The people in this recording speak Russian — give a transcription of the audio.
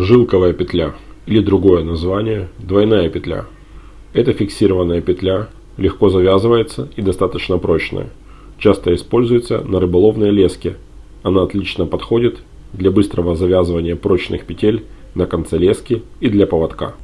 Жилковая петля или другое название – двойная петля. Это фиксированная петля, легко завязывается и достаточно прочная. Часто используется на рыболовной леске. Она отлично подходит для быстрого завязывания прочных петель на конце лески и для поводка.